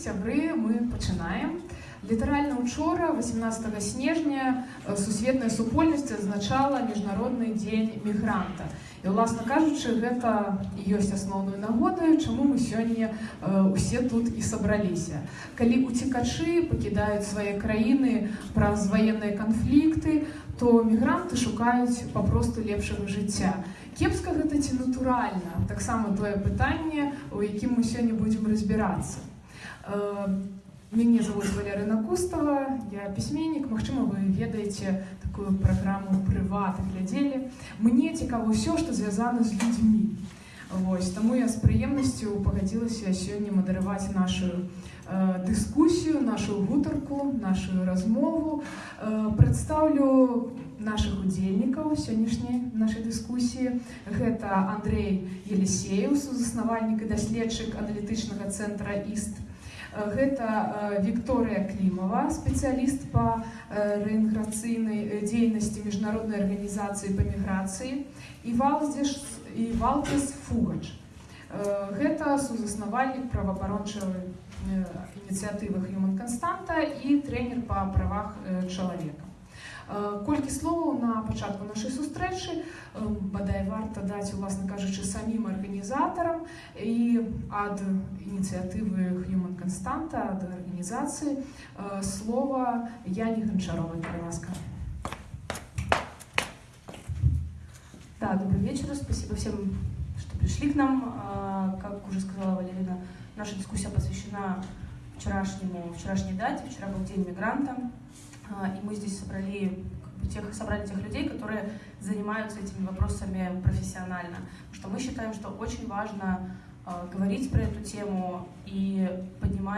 сябры мы пачынаем літаральна учора 18 снежня э, сусветная супольнасць адзначала міжнародны дзень мігранта і уласна кажучы гэта і ёсць асноўную нагодаю чаму мы сёння э, усе тут і сабраліся калі уцекачы пакідаюць свае краіны праз ваенныя канфлікты то мігранты шукаюць папросту лепшага жыцця кепска гэта ці натуральна таксама тое пытанне у якім мы сёння будзем разбірацца Мяне зовут Валерина Кустова, я пісьменнік, Магчыма, вы ведаеце такую праграму прыват глядзелі. Мне цікава ўсё, што звязана з людзьмі. Вось, таму я з прыемнасцю пагадзілася сёння мадарываць нашу э, дыскусію, нашу гутарку, нашу размову. Э, прадстаўлю наших удзельнікаў сённяшняй нашай дыскусіі. Гэта Андрей Елисеев, сузаснавальнік і даследчык аналітычнага цэнтра ІСТ. Гэта Вікторыя Клімова, спецыяліст па рэінтэграцыйнай дзейнасці міжнароднай арганізацыі па міграцыі і Валдзеш і Валдзес Фугач. Гэта сузаснавальнік праваабарончай ініцыятывы Human Константа і трэнер па правах чалавека. Колькі словаў на пачатку нашай сустрэчы бадай варта даць уласна кажучы самім арганізатарам і ад ініцыятывы Human Константа ад арганізацыі слова Яне Гончаровой ласка. Да, добрый вечер. Спасибо всем, что пришли к нам. Как уже сказала Валерина, наша дискуссия посвящена вчерашнему, вчерашней дате. Вчера был День мигранта. А, и мы здесь собрали тех, собрали тех людей, которые занимаются этими вопросами профессионально. Потому что мы считаем, что очень важно э, говорить про эту тему и поднимать